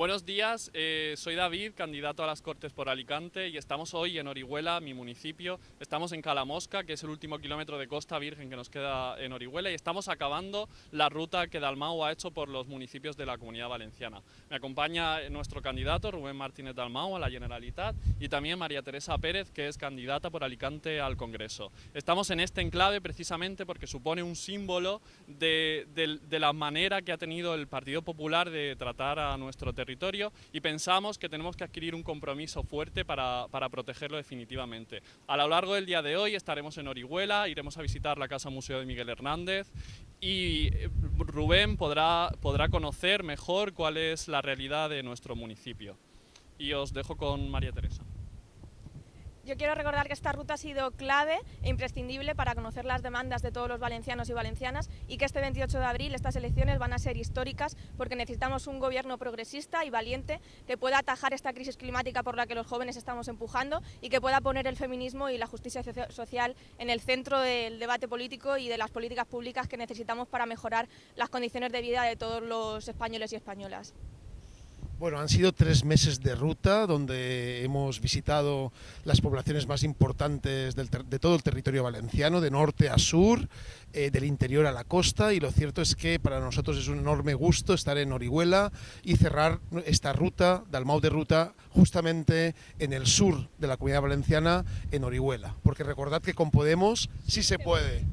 Buenos días, eh, soy David, candidato a las Cortes por Alicante y estamos hoy en Orihuela, mi municipio. Estamos en Calamosca, que es el último kilómetro de costa virgen que nos queda en Orihuela y estamos acabando la ruta que Dalmau ha hecho por los municipios de la Comunidad Valenciana. Me acompaña nuestro candidato Rubén Martínez Dalmau a la Generalitat y también María Teresa Pérez, que es candidata por Alicante al Congreso. Estamos en este enclave precisamente porque supone un símbolo de la manera que ha tenido el Partido Popular de tratar a nuestro territorio y pensamos que tenemos que adquirir un compromiso fuerte para, para, protegerlo definitivamente. A lo largo del día de hoy estaremos en Orihuela, iremos a visitar la Casa Museo de Miguel Hernández y eh, Rubén podrá, podrá conocer mejor cuál es la realidad de nuestro municipio. Y os dejo con María Teresa. Yo quiero recordar que esta ruta ha sido clave e imprescindible para conocer las demandas de todos los valencianos y valencianas y que este 28 de abril estas elecciones van a ser históricas porque necesitamos un gobierno progresista y valiente que pueda atajar esta crisis climática por la que los jóvenes estamos empujando y que pueda poner el feminismo y la justicia social en el centro del debate político y de las políticas públicas que necesitamos para mejorar las condiciones de vida de todos los españoles y españolas. Bueno, han sido tres meses de ruta donde hemos visitado las poblaciones más importantes de todo el territorio valenciano, de norte a sur, eh, del interior a la costa y lo cierto es que para nosotros es un enorme gusto estar en Orihuela y cerrar esta ruta, Dalmau de Ruta, justamente en el sur de la comunidad valenciana, en Orihuela. Porque recordad que con Podemos sí se puede.